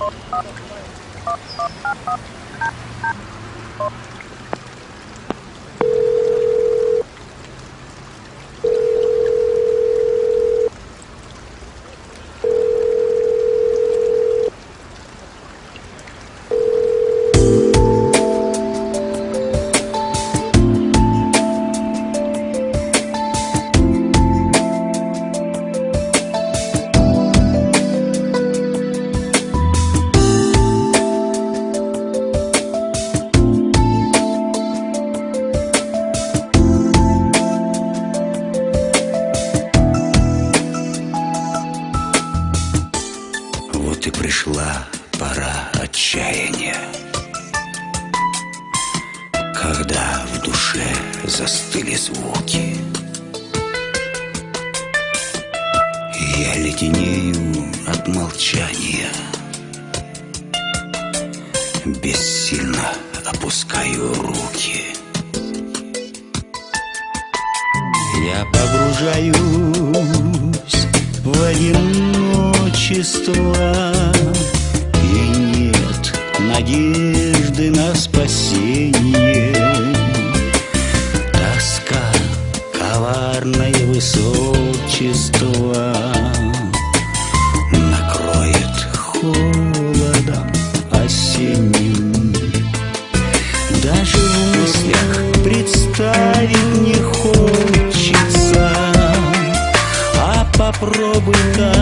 Thank you. Вот и пришла пора отчаяния. Когда в душе застыли звуки Я леденею от молчания. Бессильно опускаю руки. Я погружаюсь в одиночество И нет надежды на спасение. Тоска, коварное высочество Накроет холодом осенним. Даже в мыслях представить не хочется А попробуй-ка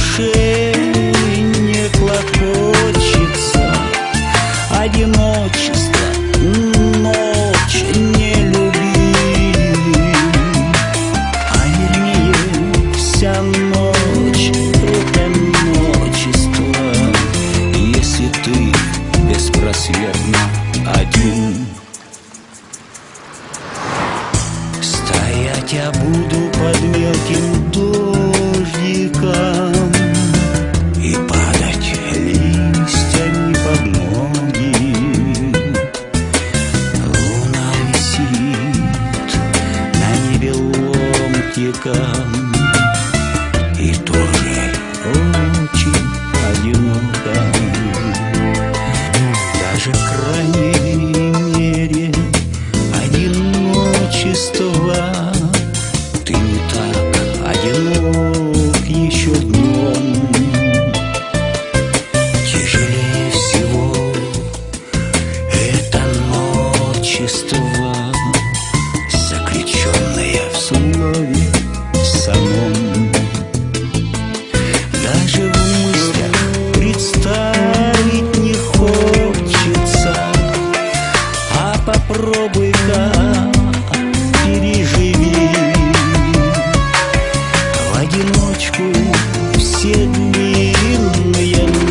душе, не клокочется. Одиночество, ночь не люби А вернее, вся ночь — это ночество. Если ты беспросветно один Стоять я буду под мелким дождиком отчества, заключенная в слове самом. Даже в мыслях представить не хочется, а попробуй-ка переживи в одиночку все длинные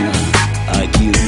you, I give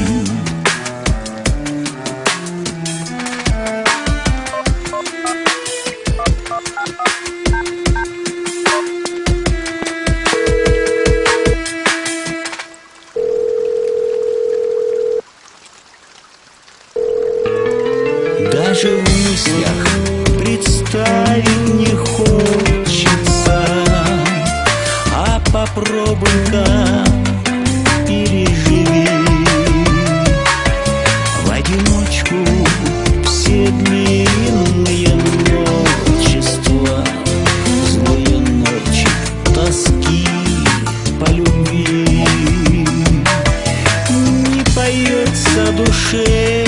душе.